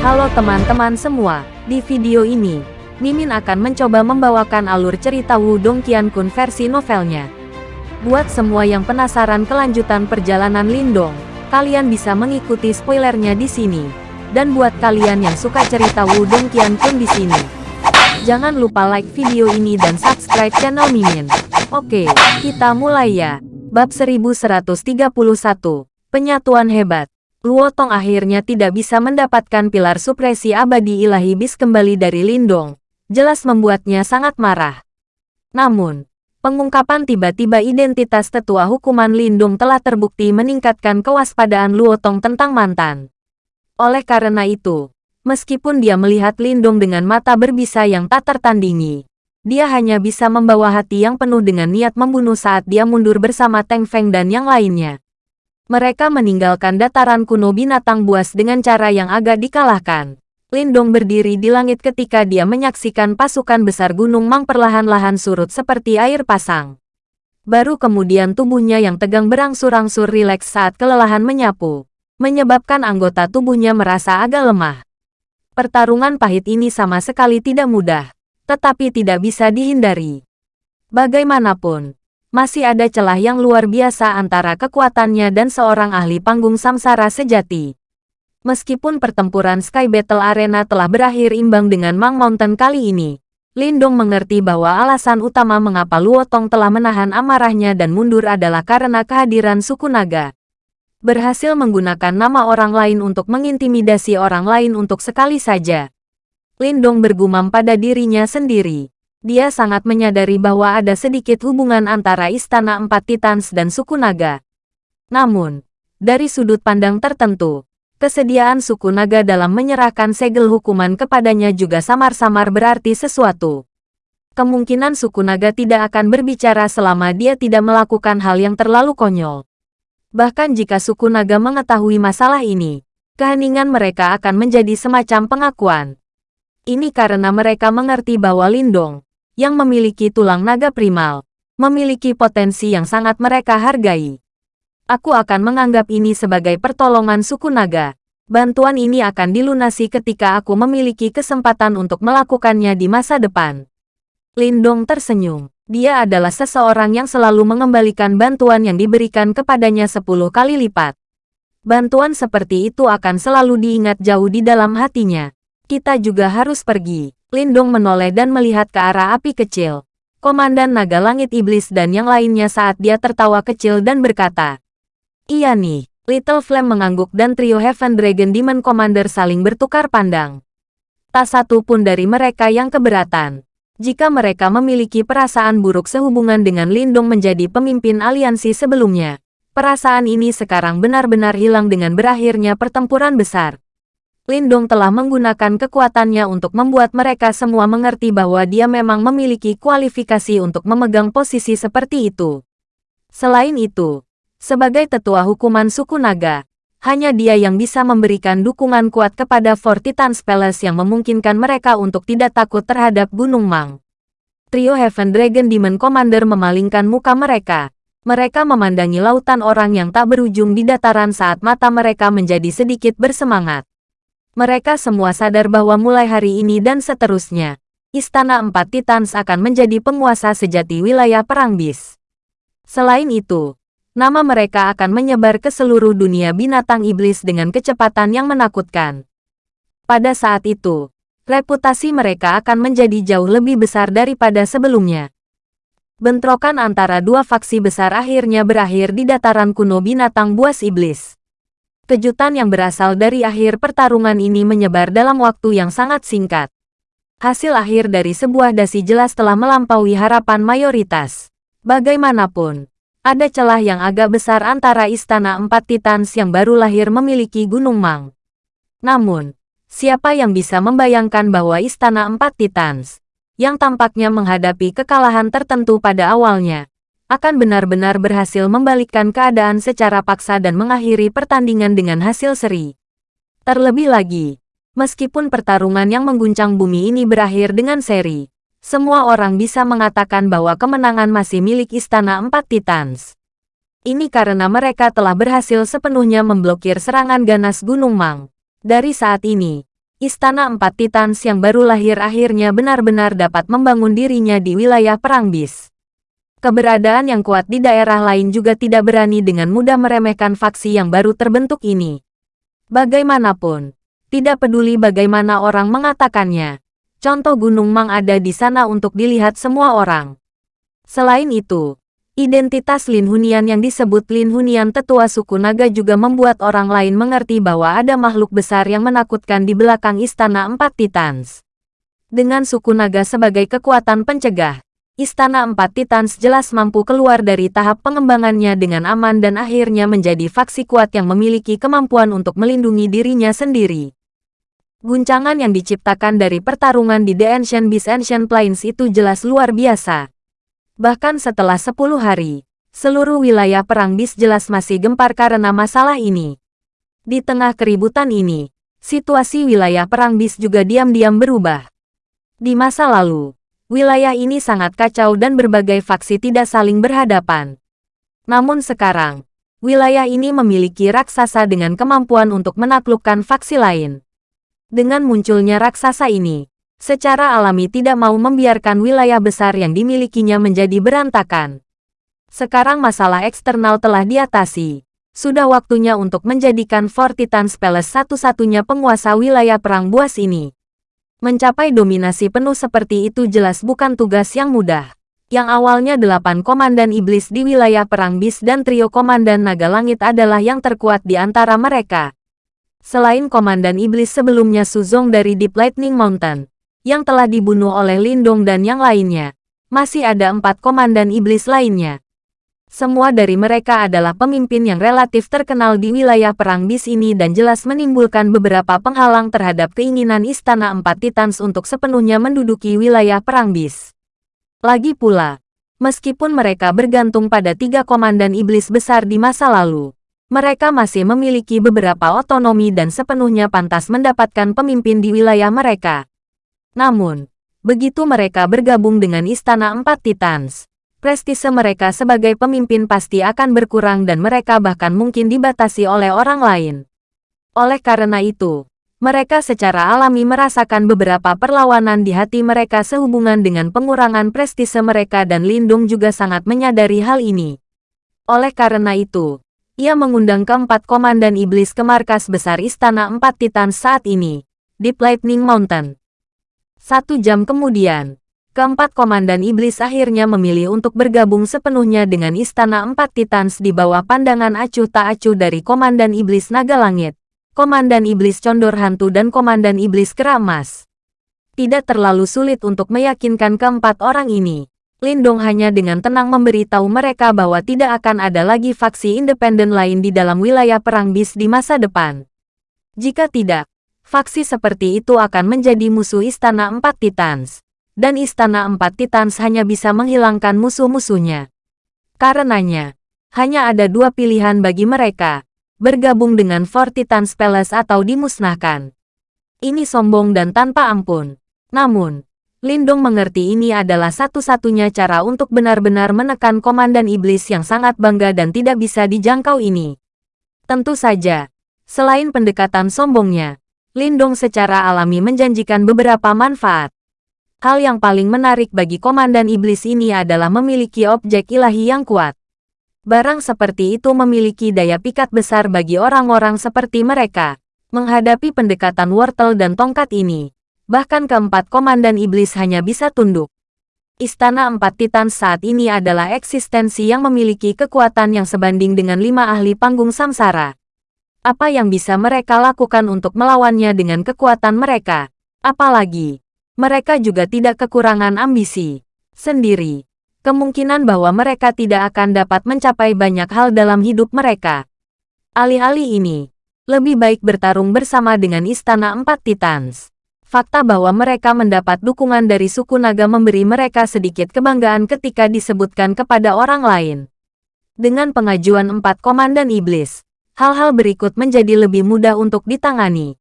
Halo teman-teman semua, di video ini, Mimin akan mencoba membawakan alur cerita Wudong Qiankun versi novelnya. Buat semua yang penasaran kelanjutan perjalanan Lindong, kalian bisa mengikuti spoilernya di sini. Dan buat kalian yang suka cerita Wudong Qiankun di sini, jangan lupa like video ini dan subscribe channel Mimin. Oke, kita mulai ya. Bab 1131, Penyatuan Hebat. Luo Tong akhirnya tidak bisa mendapatkan pilar supresi abadi ilahi bis kembali dari Lindong. Jelas membuatnya sangat marah. Namun, pengungkapan tiba-tiba identitas tetua hukuman Lindung telah terbukti meningkatkan kewaspadaan Luo Tong tentang mantan. Oleh karena itu, meskipun dia melihat Lindung dengan mata berbisa yang tak tertandingi, dia hanya bisa membawa hati yang penuh dengan niat membunuh saat dia mundur bersama Teng Feng dan yang lainnya. Mereka meninggalkan dataran kuno binatang buas dengan cara yang agak dikalahkan. Lindong berdiri di langit ketika dia menyaksikan pasukan besar Gunung Mang perlahan-lahan surut seperti air pasang. Baru kemudian tubuhnya yang tegang berangsur-angsur rileks saat kelelahan menyapu, menyebabkan anggota tubuhnya merasa agak lemah. Pertarungan pahit ini sama sekali tidak mudah, tetapi tidak bisa dihindari. Bagaimanapun, masih ada celah yang luar biasa antara kekuatannya dan seorang ahli panggung samsara sejati. Meskipun pertempuran Sky Battle Arena telah berakhir imbang dengan Mang Mountain kali ini, Lindong mengerti bahwa alasan utama mengapa Luo Tong telah menahan amarahnya dan mundur adalah karena kehadiran suku naga. Berhasil menggunakan nama orang lain untuk mengintimidasi orang lain untuk sekali saja. Lindong bergumam pada dirinya sendiri. Dia sangat menyadari bahwa ada sedikit hubungan antara Istana Empat Titans dan suku naga. Namun, dari sudut pandang tertentu, kesediaan suku naga dalam menyerahkan segel hukuman kepadanya juga samar-samar berarti sesuatu. Kemungkinan suku naga tidak akan berbicara selama dia tidak melakukan hal yang terlalu konyol. Bahkan jika suku naga mengetahui masalah ini, keheningan mereka akan menjadi semacam pengakuan. Ini karena mereka mengerti bahwa Lindong, yang memiliki tulang naga primal, memiliki potensi yang sangat mereka hargai. Aku akan menganggap ini sebagai pertolongan suku naga. Bantuan ini akan dilunasi ketika aku memiliki kesempatan untuk melakukannya di masa depan. Lindong tersenyum. Dia adalah seseorang yang selalu mengembalikan bantuan yang diberikan kepadanya 10 kali lipat. Bantuan seperti itu akan selalu diingat jauh di dalam hatinya. Kita juga harus pergi. Lindung menoleh dan melihat ke arah api kecil. Komandan Naga Langit Iblis dan yang lainnya saat dia tertawa kecil dan berkata, Iya nih, Little Flame mengangguk dan trio Heaven Dragon Demon Commander saling bertukar pandang. Tak satu pun dari mereka yang keberatan. Jika mereka memiliki perasaan buruk sehubungan dengan Lindung menjadi pemimpin aliansi sebelumnya, perasaan ini sekarang benar-benar hilang dengan berakhirnya pertempuran besar. Lindong telah menggunakan kekuatannya untuk membuat mereka semua mengerti bahwa dia memang memiliki kualifikasi untuk memegang posisi seperti itu. Selain itu, sebagai tetua hukuman suku naga, hanya dia yang bisa memberikan dukungan kuat kepada Four Titans Palace yang memungkinkan mereka untuk tidak takut terhadap Gunung Mang. Trio Heaven Dragon Demon Commander memalingkan muka mereka. Mereka memandangi lautan orang yang tak berujung di dataran saat mata mereka menjadi sedikit bersemangat. Mereka semua sadar bahwa mulai hari ini dan seterusnya, Istana Empat Titans akan menjadi penguasa sejati wilayah Perang Bis. Selain itu, nama mereka akan menyebar ke seluruh dunia binatang iblis dengan kecepatan yang menakutkan. Pada saat itu, reputasi mereka akan menjadi jauh lebih besar daripada sebelumnya. Bentrokan antara dua faksi besar akhirnya berakhir di dataran kuno binatang buas iblis. Kejutan yang berasal dari akhir pertarungan ini menyebar dalam waktu yang sangat singkat. Hasil akhir dari sebuah dasi jelas telah melampaui harapan mayoritas. Bagaimanapun, ada celah yang agak besar antara Istana Empat Titans yang baru lahir memiliki Gunung Mang. Namun, siapa yang bisa membayangkan bahwa Istana Empat Titans, yang tampaknya menghadapi kekalahan tertentu pada awalnya, akan benar-benar berhasil membalikkan keadaan secara paksa dan mengakhiri pertandingan dengan hasil seri. Terlebih lagi, meskipun pertarungan yang mengguncang bumi ini berakhir dengan seri, semua orang bisa mengatakan bahwa kemenangan masih milik Istana Empat Titans. Ini karena mereka telah berhasil sepenuhnya memblokir serangan ganas Gunung Mang. Dari saat ini, Istana Empat Titans yang baru lahir akhirnya benar-benar dapat membangun dirinya di wilayah Perang Bis. Keberadaan yang kuat di daerah lain juga tidak berani dengan mudah meremehkan faksi yang baru terbentuk ini. Bagaimanapun, tidak peduli bagaimana orang mengatakannya, contoh Gunung Mang ada di sana untuk dilihat semua orang. Selain itu, Identitas Lin Hunian yang disebut Lin Hunian tetua suku naga juga membuat orang lain mengerti bahwa ada makhluk besar yang menakutkan di belakang Istana Empat Titans. Dengan suku naga sebagai kekuatan pencegah, Istana Empat Titans jelas mampu keluar dari tahap pengembangannya dengan aman dan akhirnya menjadi faksi kuat yang memiliki kemampuan untuk melindungi dirinya sendiri. Guncangan yang diciptakan dari pertarungan di The Ancient Beast Ancient Plains itu jelas luar biasa. Bahkan setelah 10 hari, seluruh wilayah Perang Bis jelas masih gempar karena masalah ini. Di tengah keributan ini, situasi wilayah Perang Bis juga diam-diam berubah. Di masa lalu, wilayah ini sangat kacau dan berbagai faksi tidak saling berhadapan. Namun sekarang, wilayah ini memiliki raksasa dengan kemampuan untuk menaklukkan faksi lain. Dengan munculnya raksasa ini, secara alami tidak mau membiarkan wilayah besar yang dimilikinya menjadi berantakan. Sekarang masalah eksternal telah diatasi. Sudah waktunya untuk menjadikan Fortitan Palace satu-satunya penguasa wilayah perang buas ini. Mencapai dominasi penuh seperti itu jelas bukan tugas yang mudah. Yang awalnya delapan komandan iblis di wilayah perang bis dan trio komandan naga langit adalah yang terkuat di antara mereka. Selain komandan iblis sebelumnya Suzong dari Deep Lightning Mountain, yang telah dibunuh oleh Lindong dan yang lainnya. Masih ada empat komandan iblis lainnya. Semua dari mereka adalah pemimpin yang relatif terkenal di wilayah Perang Bis ini dan jelas menimbulkan beberapa penghalang terhadap keinginan Istana Empat Titans untuk sepenuhnya menduduki wilayah Perang Bis. Lagi pula, meskipun mereka bergantung pada tiga komandan iblis besar di masa lalu, mereka masih memiliki beberapa otonomi dan sepenuhnya pantas mendapatkan pemimpin di wilayah mereka. Namun, begitu mereka bergabung dengan Istana Empat Titans, prestise mereka sebagai pemimpin pasti akan berkurang dan mereka bahkan mungkin dibatasi oleh orang lain. Oleh karena itu, mereka secara alami merasakan beberapa perlawanan di hati mereka sehubungan dengan pengurangan prestise mereka dan Lindung juga sangat menyadari hal ini. Oleh karena itu, ia mengundang keempat komandan iblis ke markas besar Istana Empat Titan saat ini, Deep Lightning Mountain. Satu jam kemudian, keempat komandan iblis akhirnya memilih untuk bergabung sepenuhnya dengan Istana Empat Titans di bawah pandangan acuh tak acuh dari Komandan Iblis Naga Langit, Komandan Iblis Condor Hantu dan Komandan Iblis Keramas. Tidak terlalu sulit untuk meyakinkan keempat orang ini. Lindong hanya dengan tenang memberitahu mereka bahwa tidak akan ada lagi faksi independen lain di dalam wilayah Perang Bis di masa depan. Jika tidak, faksi seperti itu akan menjadi musuh Istana Empat Titans. Dan Istana Empat Titans hanya bisa menghilangkan musuh-musuhnya. Karenanya, hanya ada dua pilihan bagi mereka, bergabung dengan Four Titans Palace atau dimusnahkan. Ini sombong dan tanpa ampun. Namun, Lindong mengerti ini adalah satu-satunya cara untuk benar-benar menekan Komandan Iblis yang sangat bangga dan tidak bisa dijangkau ini. Tentu saja, selain pendekatan sombongnya, Lindong secara alami menjanjikan beberapa manfaat. Hal yang paling menarik bagi Komandan Iblis ini adalah memiliki objek ilahi yang kuat. Barang seperti itu memiliki daya pikat besar bagi orang-orang seperti mereka. Menghadapi pendekatan wortel dan tongkat ini, bahkan keempat Komandan Iblis hanya bisa tunduk. Istana Empat Titan saat ini adalah eksistensi yang memiliki kekuatan yang sebanding dengan lima ahli panggung samsara. Apa yang bisa mereka lakukan untuk melawannya dengan kekuatan mereka? Apalagi, mereka juga tidak kekurangan ambisi sendiri. Kemungkinan bahwa mereka tidak akan dapat mencapai banyak hal dalam hidup mereka. Alih-alih ini, lebih baik bertarung bersama dengan Istana Empat Titans. Fakta bahwa mereka mendapat dukungan dari suku naga memberi mereka sedikit kebanggaan ketika disebutkan kepada orang lain. Dengan pengajuan empat komandan iblis, hal-hal berikut menjadi lebih mudah untuk ditangani.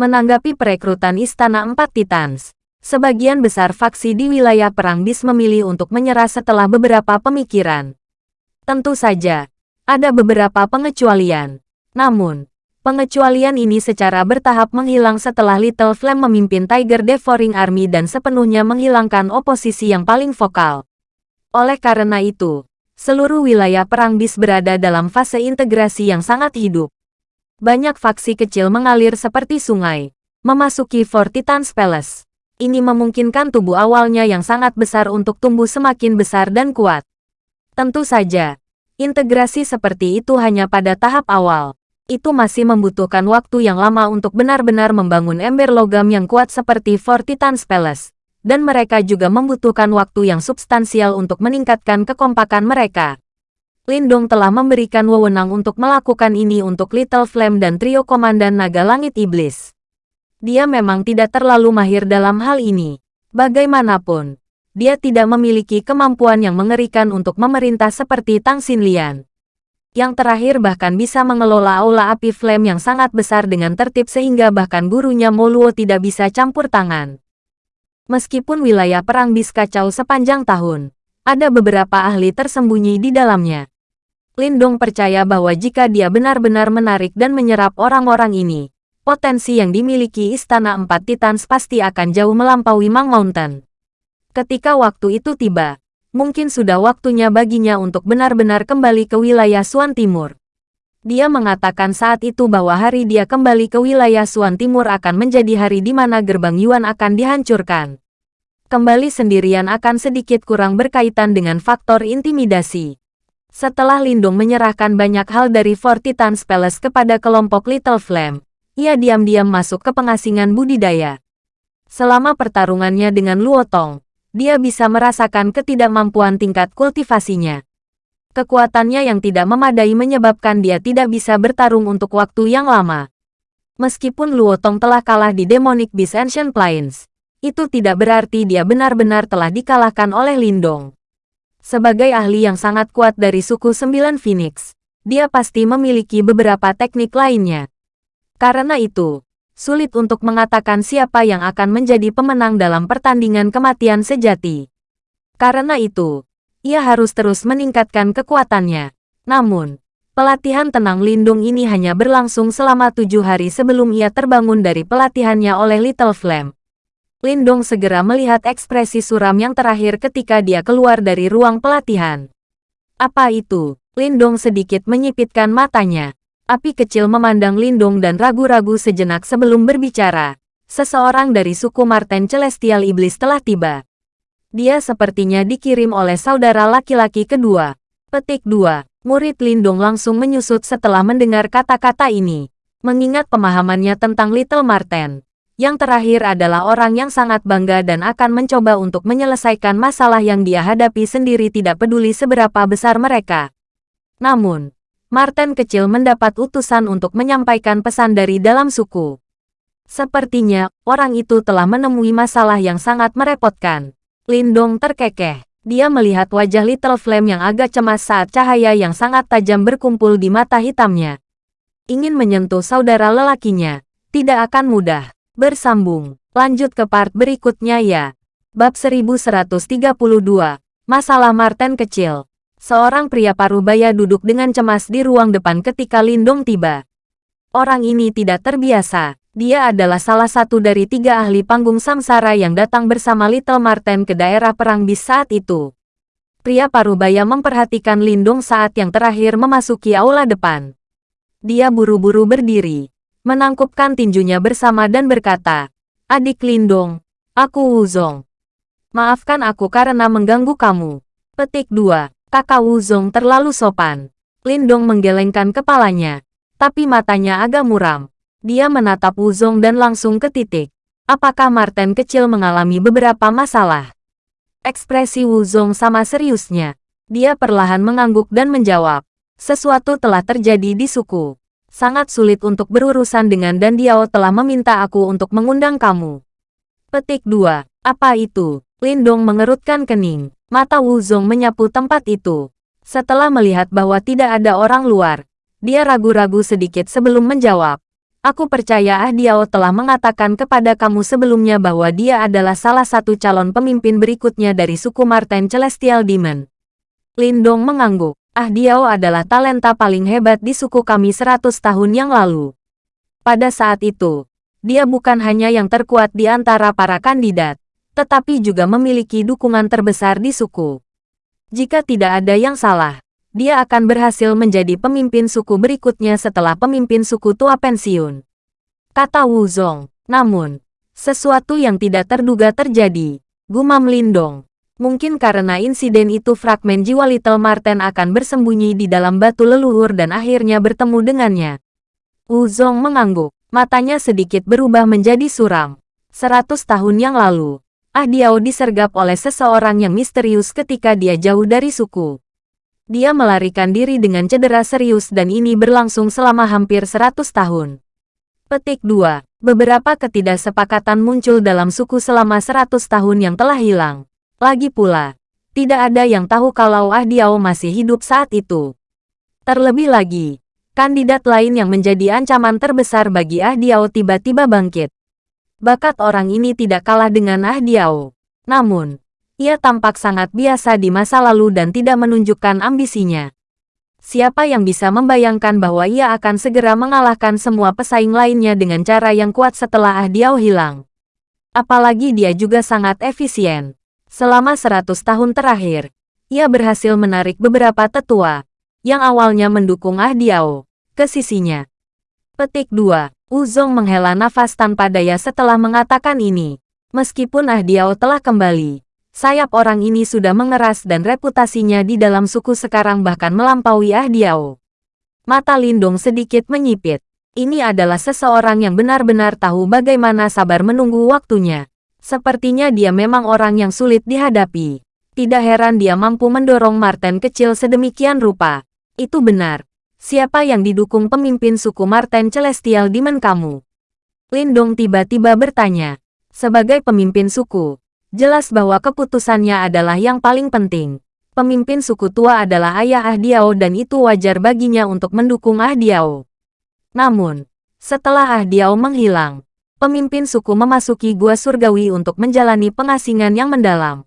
Menanggapi perekrutan Istana Empat Titans, sebagian besar faksi di wilayah Perang Bis memilih untuk menyerah setelah beberapa pemikiran. Tentu saja, ada beberapa pengecualian. Namun, Pengecualian ini secara bertahap menghilang setelah Little Flame memimpin Tiger Devouring Army dan sepenuhnya menghilangkan oposisi yang paling vokal. Oleh karena itu, seluruh wilayah Perang Bis berada dalam fase integrasi yang sangat hidup. Banyak faksi kecil mengalir seperti sungai, memasuki Fort Titan's Palace. Ini memungkinkan tubuh awalnya yang sangat besar untuk tumbuh semakin besar dan kuat. Tentu saja, integrasi seperti itu hanya pada tahap awal itu masih membutuhkan waktu yang lama untuk benar-benar membangun ember logam yang kuat seperti Fort Titan's Palace. Dan mereka juga membutuhkan waktu yang substansial untuk meningkatkan kekompakan mereka. Lindong telah memberikan wewenang untuk melakukan ini untuk Little Flame dan trio Komandan Naga Langit Iblis. Dia memang tidak terlalu mahir dalam hal ini. Bagaimanapun, dia tidak memiliki kemampuan yang mengerikan untuk memerintah seperti Tang Xinlian yang terakhir bahkan bisa mengelola aula api flame yang sangat besar dengan tertib sehingga bahkan gurunya Moluo tidak bisa campur tangan. Meskipun wilayah perang bis kacau sepanjang tahun, ada beberapa ahli tersembunyi di dalamnya. Lindong percaya bahwa jika dia benar-benar menarik dan menyerap orang-orang ini, potensi yang dimiliki Istana Empat Titans pasti akan jauh melampaui Mang Mountain. Ketika waktu itu tiba, mungkin sudah waktunya baginya untuk benar-benar kembali ke wilayah Suan Timur. Dia mengatakan saat itu bahwa hari dia kembali ke wilayah Suan Timur akan menjadi hari di mana gerbang Yuan akan dihancurkan. Kembali sendirian akan sedikit kurang berkaitan dengan faktor intimidasi. Setelah Lindung menyerahkan banyak hal dari Fort Titan's Palace kepada kelompok Little Flame, ia diam-diam masuk ke pengasingan budidaya. Selama pertarungannya dengan Luotong, dia bisa merasakan ketidakmampuan tingkat kultivasinya. Kekuatannya yang tidak memadai menyebabkan dia tidak bisa bertarung untuk waktu yang lama. Meskipun Luotong telah kalah di Demonic Beast Ancient Plains, itu tidak berarti dia benar-benar telah dikalahkan oleh Lindong. Sebagai ahli yang sangat kuat dari suku Sembilan Phoenix, dia pasti memiliki beberapa teknik lainnya. Karena itu, sulit untuk mengatakan siapa yang akan menjadi pemenang dalam pertandingan kematian sejati. Karena itu, ia harus terus meningkatkan kekuatannya. Namun, pelatihan tenang lindung ini hanya berlangsung selama tujuh hari sebelum ia terbangun dari pelatihannya oleh Little Flame. Lindung segera melihat ekspresi suram yang terakhir ketika dia keluar dari ruang pelatihan. Apa itu? Lindung sedikit menyipitkan matanya. Api kecil memandang Lindung dan ragu-ragu sejenak sebelum berbicara. Seseorang dari suku Marten Celestial Iblis telah tiba. Dia sepertinya dikirim oleh saudara laki-laki kedua. Petik 2. Murid Lindung langsung menyusut setelah mendengar kata-kata ini. Mengingat pemahamannya tentang Little Marten. Yang terakhir adalah orang yang sangat bangga dan akan mencoba untuk menyelesaikan masalah yang dia hadapi sendiri tidak peduli seberapa besar mereka. Namun, Martin kecil mendapat utusan untuk menyampaikan pesan dari dalam suku. Sepertinya, orang itu telah menemui masalah yang sangat merepotkan. Lindong terkekeh. Dia melihat wajah Little Flame yang agak cemas saat cahaya yang sangat tajam berkumpul di mata hitamnya. Ingin menyentuh saudara lelakinya, tidak akan mudah. Bersambung, lanjut ke part berikutnya ya. Bab 1132, Masalah Martin Kecil. Seorang pria parubaya duduk dengan cemas di ruang depan ketika Lindong tiba. Orang ini tidak terbiasa. Dia adalah salah satu dari tiga ahli panggung samsara yang datang bersama Little Marten ke daerah perang bis saat itu. Pria parubaya memperhatikan Lindong saat yang terakhir memasuki aula depan. Dia buru-buru berdiri, menangkupkan tinjunya bersama dan berkata, Adik Lindong, aku Wuzong. Maafkan aku karena mengganggu kamu. Petik 2. Kakak Wuzong terlalu sopan. Lindong menggelengkan kepalanya, tapi matanya agak muram. Dia menatap Wuzong dan langsung ke titik. Apakah Martin kecil mengalami beberapa masalah? Ekspresi Wuzong sama seriusnya. Dia perlahan mengangguk dan menjawab. Sesuatu telah terjadi di suku. Sangat sulit untuk berurusan dengan dan Diao telah meminta aku untuk mengundang kamu. Petik 2. Apa itu? Lindong mengerutkan kening. Mata Wu Zong menyapu tempat itu. Setelah melihat bahwa tidak ada orang luar, dia ragu-ragu sedikit sebelum menjawab. Aku percaya Ah Diao telah mengatakan kepada kamu sebelumnya bahwa dia adalah salah satu calon pemimpin berikutnya dari suku Marten Celestial Demon. Lindong mengangguk. Ah Diao adalah talenta paling hebat di suku kami 100 tahun yang lalu. Pada saat itu, dia bukan hanya yang terkuat di antara para kandidat, tetapi juga memiliki dukungan terbesar di suku. Jika tidak ada yang salah, dia akan berhasil menjadi pemimpin suku berikutnya setelah pemimpin suku tua pensiun. Kata Wu Zong. Namun, sesuatu yang tidak terduga terjadi. Gumam Lindong. Mungkin karena insiden itu fragmen jiwa Little Marten akan bersembunyi di dalam batu leluhur dan akhirnya bertemu dengannya. Wu Zong mengangguk. Matanya sedikit berubah menjadi suram. Seratus tahun yang lalu, Ah Diao disergap oleh seseorang yang misterius ketika dia jauh dari suku. Dia melarikan diri dengan cedera serius dan ini berlangsung selama hampir 100 tahun. Petik 2. Beberapa ketidaksepakatan muncul dalam suku selama 100 tahun yang telah hilang. Lagi pula, tidak ada yang tahu kalau Ah Diao masih hidup saat itu. Terlebih lagi, kandidat lain yang menjadi ancaman terbesar bagi Ah Diao tiba-tiba bangkit. Bakat orang ini tidak kalah dengan Ah Diao. Namun, ia tampak sangat biasa di masa lalu dan tidak menunjukkan ambisinya. Siapa yang bisa membayangkan bahwa ia akan segera mengalahkan semua pesaing lainnya dengan cara yang kuat setelah Ah Diao hilang? Apalagi dia juga sangat efisien. Selama 100 tahun terakhir, ia berhasil menarik beberapa tetua, yang awalnya mendukung Ah Diao, ke sisinya. Petik 2. Uzong menghela nafas tanpa daya setelah mengatakan ini. Meskipun Ah Diao telah kembali, sayap orang ini sudah mengeras dan reputasinya di dalam suku sekarang bahkan melampaui Ah Diao. Mata Lindong sedikit menyipit. Ini adalah seseorang yang benar-benar tahu bagaimana sabar menunggu waktunya. Sepertinya dia memang orang yang sulit dihadapi. Tidak heran dia mampu mendorong Marten kecil sedemikian rupa. Itu benar. Siapa yang didukung pemimpin suku Marten Celestial Demon kamu? Lindong tiba-tiba bertanya. Sebagai pemimpin suku, Jelas bahwa keputusannya adalah yang paling penting. Pemimpin suku tua adalah ayah Ah Diao dan itu wajar baginya untuk mendukung Ah Diao. Namun, setelah Ah Diao menghilang, pemimpin suku memasuki gua surgawi untuk menjalani pengasingan yang mendalam.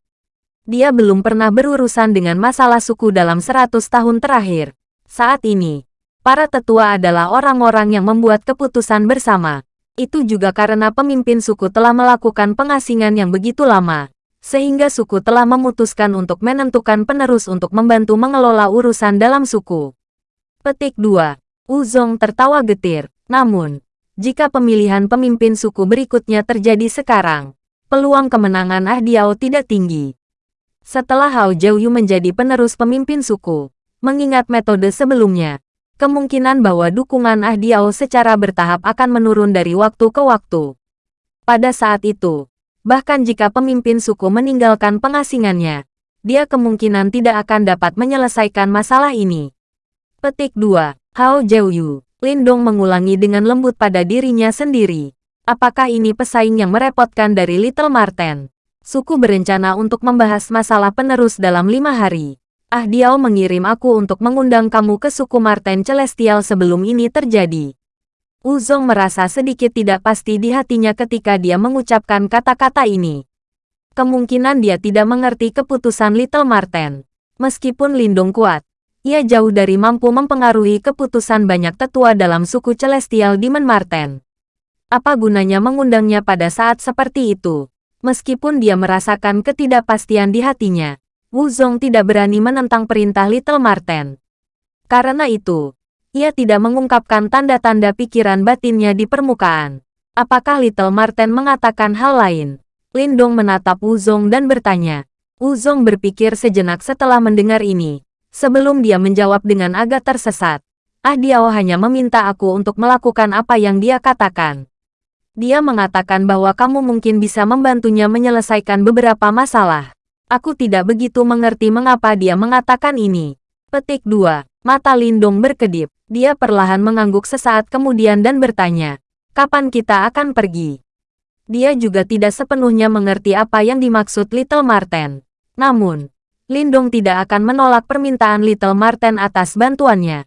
Dia belum pernah berurusan dengan masalah suku dalam seratus tahun terakhir. Saat ini, para tetua adalah orang-orang yang membuat keputusan bersama. Itu juga karena pemimpin suku telah melakukan pengasingan yang begitu lama, sehingga suku telah memutuskan untuk menentukan penerus untuk membantu mengelola urusan dalam suku. Petik 2. Uzong tertawa getir. Namun, jika pemilihan pemimpin suku berikutnya terjadi sekarang, peluang kemenangan Ah Diao tidak tinggi. Setelah Hao Jiuyu menjadi penerus pemimpin suku, mengingat metode sebelumnya, kemungkinan bahwa dukungan Ah Diao secara bertahap akan menurun dari waktu ke waktu. Pada saat itu, bahkan jika pemimpin suku meninggalkan pengasingannya, dia kemungkinan tidak akan dapat menyelesaikan masalah ini. Petik 2. Hao Jiuyu. Lindong mengulangi dengan lembut pada dirinya sendiri. Apakah ini pesaing yang merepotkan dari Little Marten? Suku berencana untuk membahas masalah penerus dalam lima hari. Ah Diao mengirim aku untuk mengundang kamu ke suku Marten Celestial sebelum ini terjadi. Uzong merasa sedikit tidak pasti di hatinya ketika dia mengucapkan kata-kata ini. Kemungkinan dia tidak mengerti keputusan Little Marten. Meskipun Lindung kuat, ia jauh dari mampu mempengaruhi keputusan banyak tetua dalam suku Celestial Demon Marten. Apa gunanya mengundangnya pada saat seperti itu? Meskipun dia merasakan ketidakpastian di hatinya, Wu Zong tidak berani menentang perintah Little Marten. Karena itu, ia tidak mengungkapkan tanda-tanda pikiran batinnya di permukaan. Apakah Little Marten mengatakan hal lain? Lindong menatap Wu Zong dan bertanya. Wu Zong berpikir sejenak setelah mendengar ini. Sebelum dia menjawab dengan agak tersesat. Ah Diao hanya meminta aku untuk melakukan apa yang dia katakan. Dia mengatakan bahwa kamu mungkin bisa membantunya menyelesaikan beberapa masalah. Aku tidak begitu mengerti mengapa dia mengatakan ini. Petik 2. Mata Lindung berkedip. Dia perlahan mengangguk sesaat kemudian dan bertanya, kapan kita akan pergi? Dia juga tidak sepenuhnya mengerti apa yang dimaksud Little Marten. Namun, Lindung tidak akan menolak permintaan Little Marten atas bantuannya.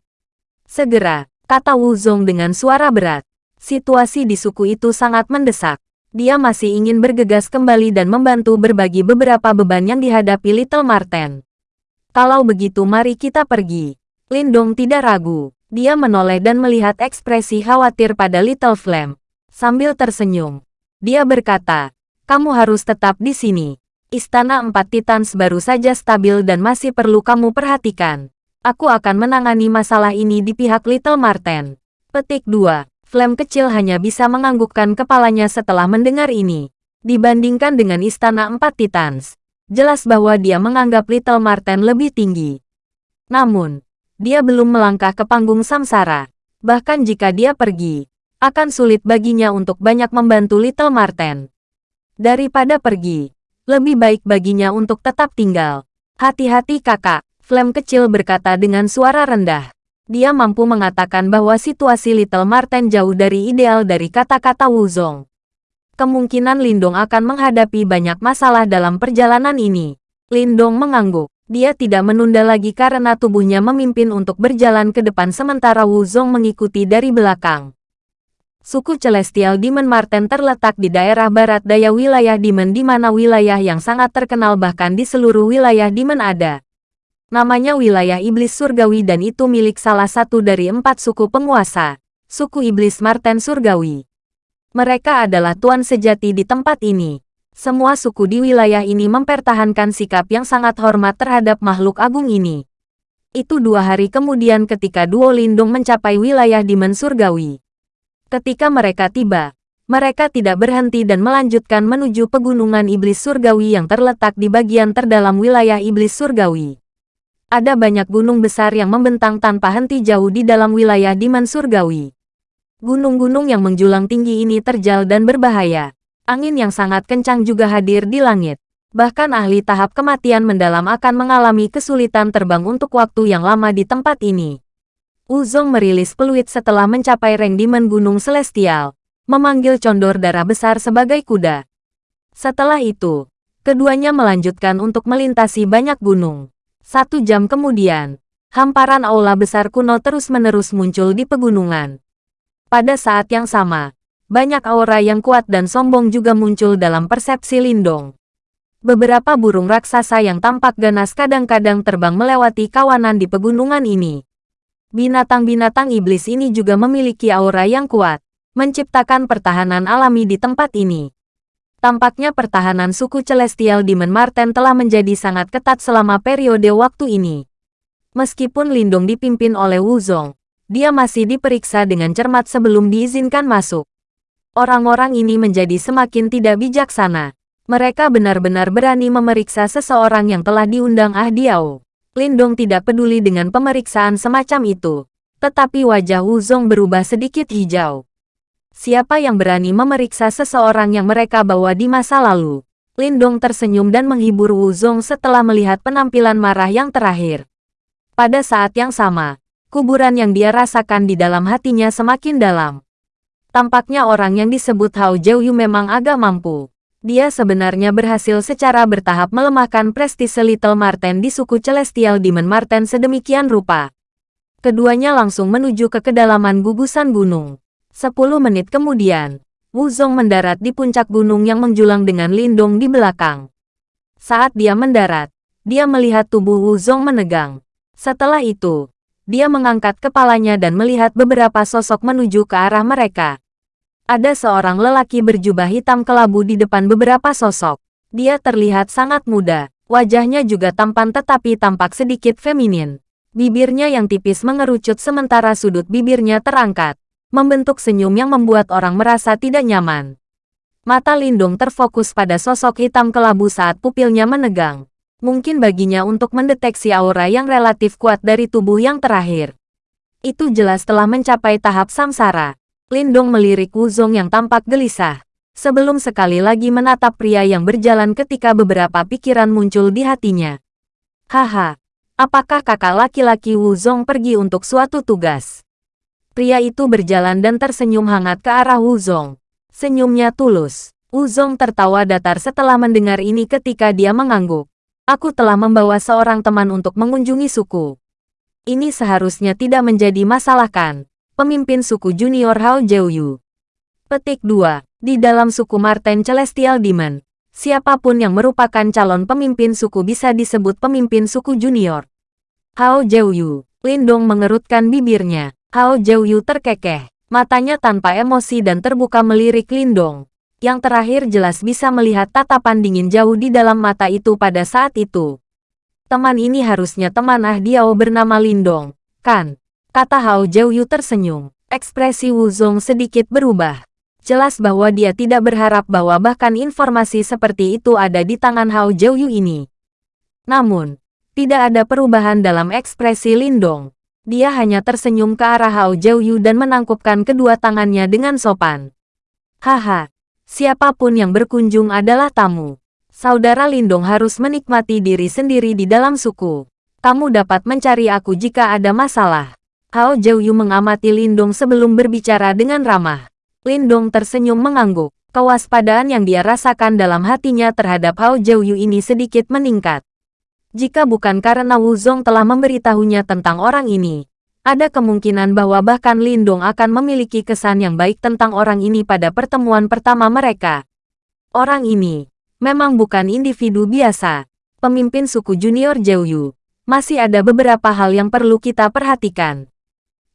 Segera, kata Wu Zong dengan suara berat. Situasi di suku itu sangat mendesak dia masih ingin bergegas kembali dan membantu berbagi beberapa beban yang dihadapi Little Marten. Kalau begitu mari kita pergi. Lindong tidak ragu. Dia menoleh dan melihat ekspresi khawatir pada Little Flame. Sambil tersenyum, dia berkata, kamu harus tetap di sini. Istana Empat Titans baru saja stabil dan masih perlu kamu perhatikan. Aku akan menangani masalah ini di pihak Little Marten. Petik 2. Flame kecil hanya bisa menganggukkan kepalanya setelah mendengar ini. Dibandingkan dengan Istana Empat Titans, jelas bahwa dia menganggap Little Marten lebih tinggi. Namun, dia belum melangkah ke panggung samsara. Bahkan jika dia pergi, akan sulit baginya untuk banyak membantu Little Marten. Daripada pergi, lebih baik baginya untuk tetap tinggal. Hati-hati kakak, Flame kecil berkata dengan suara rendah. Dia mampu mengatakan bahwa situasi Little Marten jauh dari ideal dari kata-kata Wuzong. Kemungkinan Lindong akan menghadapi banyak masalah dalam perjalanan ini. Lindong mengangguk. Dia tidak menunda lagi karena tubuhnya memimpin untuk berjalan ke depan sementara Wuzong mengikuti dari belakang. Suku Celestial Demon Marten terletak di daerah barat daya wilayah Demon di mana wilayah yang sangat terkenal bahkan di seluruh wilayah Demon ada. Namanya wilayah Iblis Surgawi dan itu milik salah satu dari empat suku penguasa, suku Iblis Marten Surgawi. Mereka adalah tuan sejati di tempat ini. Semua suku di wilayah ini mempertahankan sikap yang sangat hormat terhadap makhluk agung ini. Itu dua hari kemudian ketika Duo Lindung mencapai wilayah Demon Surgawi. Ketika mereka tiba, mereka tidak berhenti dan melanjutkan menuju pegunungan iblis surgawi yang terletak di bagian terdalam wilayah iblis surgawi. Ada banyak gunung besar yang membentang tanpa henti jauh di dalam wilayah Diman Surgawi. Gunung-gunung yang menjulang tinggi ini terjal dan berbahaya. Angin yang sangat kencang juga hadir di langit. Bahkan ahli tahap kematian mendalam akan mengalami kesulitan terbang untuk waktu yang lama di tempat ini. Uzong merilis peluit setelah mencapai reng Demon Gunung Celestial, memanggil condor darah besar sebagai kuda. Setelah itu, keduanya melanjutkan untuk melintasi banyak gunung. Satu jam kemudian, hamparan aula besar kuno terus-menerus muncul di pegunungan. Pada saat yang sama, banyak aura yang kuat dan sombong juga muncul dalam persepsi Lindong. Beberapa burung raksasa yang tampak ganas kadang-kadang terbang melewati kawanan di pegunungan ini. Binatang-binatang iblis ini juga memiliki aura yang kuat, menciptakan pertahanan alami di tempat ini. Tampaknya pertahanan suku Celestial Demon Marten telah menjadi sangat ketat selama periode waktu ini. Meskipun Lindung dipimpin oleh Wuzong, dia masih diperiksa dengan cermat sebelum diizinkan masuk. Orang-orang ini menjadi semakin tidak bijaksana. Mereka benar-benar berani memeriksa seseorang yang telah diundang Ah Diao. Lindong tidak peduli dengan pemeriksaan semacam itu. Tetapi wajah Wu Zong berubah sedikit hijau. Siapa yang berani memeriksa seseorang yang mereka bawa di masa lalu? Lindong tersenyum dan menghibur Wu Zong setelah melihat penampilan marah yang terakhir. Pada saat yang sama, kuburan yang dia rasakan di dalam hatinya semakin dalam. Tampaknya orang yang disebut Hao Jiuyu memang agak mampu. Dia sebenarnya berhasil secara bertahap melemahkan prestise Little Marten di suku Celestial Demon Marten sedemikian rupa. Keduanya langsung menuju ke kedalaman gugusan gunung. Sepuluh menit kemudian, Wuzong mendarat di puncak gunung yang menjulang dengan lindung di belakang. Saat dia mendarat, dia melihat tubuh Wuzong menegang. Setelah itu, dia mengangkat kepalanya dan melihat beberapa sosok menuju ke arah mereka. Ada seorang lelaki berjubah hitam kelabu di depan beberapa sosok. Dia terlihat sangat muda, wajahnya juga tampan tetapi tampak sedikit feminin. Bibirnya yang tipis mengerucut sementara sudut bibirnya terangkat, membentuk senyum yang membuat orang merasa tidak nyaman. Mata Lindung terfokus pada sosok hitam kelabu saat pupilnya menegang. Mungkin baginya untuk mendeteksi aura yang relatif kuat dari tubuh yang terakhir. Itu jelas telah mencapai tahap samsara. Lindong melirik Wuzong yang tampak gelisah. Sebelum sekali lagi menatap pria yang berjalan ketika beberapa pikiran muncul di hatinya. Haha, apakah kakak laki-laki Wuzong pergi untuk suatu tugas? Pria itu berjalan dan tersenyum hangat ke arah Wuzong. Senyumnya tulus. Wuzong tertawa datar setelah mendengar ini ketika dia mengangguk. Aku telah membawa seorang teman untuk mengunjungi suku. Ini seharusnya tidak menjadi masalah kan? pemimpin suku junior Hao Jiuyu. Petik 2. Di dalam suku Marten Celestial Demon, siapa pun yang merupakan calon pemimpin suku bisa disebut pemimpin suku junior. Hao Jiuyu, Lindong mengerutkan bibirnya. Hao Jiuyu terkekeh, matanya tanpa emosi dan terbuka melirik Lindong. Yang terakhir jelas bisa melihat tatapan dingin jauh di dalam mata itu pada saat itu. Teman ini harusnya teman Ah Diao bernama Lindong, kan? Kata Hao Jiuyu tersenyum. Ekspresi Wu Zong sedikit berubah. Jelas bahwa dia tidak berharap bahwa bahkan informasi seperti itu ada di tangan Hao Jiuyu ini. Namun, tidak ada perubahan dalam ekspresi Lindong. Dia hanya tersenyum ke arah Hao Jiuyu dan menangkupkan kedua tangannya dengan sopan. Haha, siapa pun yang berkunjung adalah tamu. Saudara Lindong harus menikmati diri sendiri di dalam suku. Kamu dapat mencari aku jika ada masalah. Hao Jiuyu mengamati Lindong sebelum berbicara dengan ramah. Lindong tersenyum mengangguk. Kewaspadaan yang dia rasakan dalam hatinya terhadap Hao Jiuyu ini sedikit meningkat. Jika bukan karena Wu Zong telah memberitahunya tentang orang ini, ada kemungkinan bahwa bahkan Lindong akan memiliki kesan yang baik tentang orang ini pada pertemuan pertama mereka. Orang ini memang bukan individu biasa. Pemimpin suku junior Jiuyu. Masih ada beberapa hal yang perlu kita perhatikan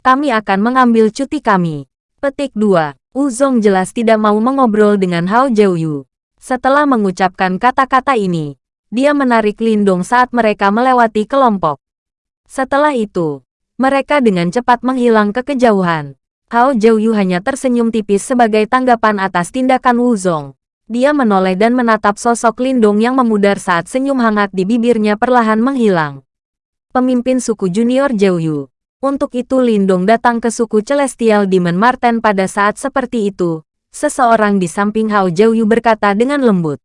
kami akan mengambil cuti kami. Petik 2. Uzong jelas tidak mau mengobrol dengan Hao Jiuyu. Setelah mengucapkan kata-kata ini, dia menarik Lindong saat mereka melewati kelompok. Setelah itu, mereka dengan cepat menghilang ke kejauhan. Hao Jiuyu hanya tersenyum tipis sebagai tanggapan atas tindakan Wuzong. Dia menoleh dan menatap sosok Lindong yang memudar saat senyum hangat di bibirnya perlahan menghilang. Pemimpin suku junior Jiuyu, untuk itu Lindong datang ke suku Celestial Demon Marten pada saat seperti itu. Seseorang di samping Hao Jiuyu berkata dengan lembut.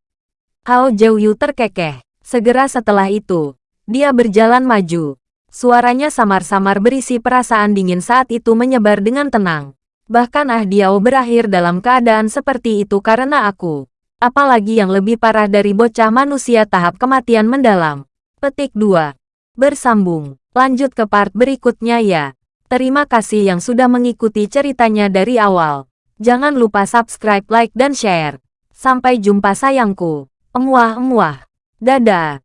Hao Jiuyu terkekeh. Segera setelah itu, dia berjalan maju. Suaranya samar-samar berisi perasaan dingin saat itu menyebar dengan tenang. Bahkan Ah Diao berakhir dalam keadaan seperti itu karena aku. Apalagi yang lebih parah dari bocah manusia tahap kematian mendalam. Petik 2. Bersambung. Lanjut ke part berikutnya ya. Terima kasih yang sudah mengikuti ceritanya dari awal. Jangan lupa subscribe, like, dan share. Sampai jumpa sayangku. Emuah-emuah. Dadah.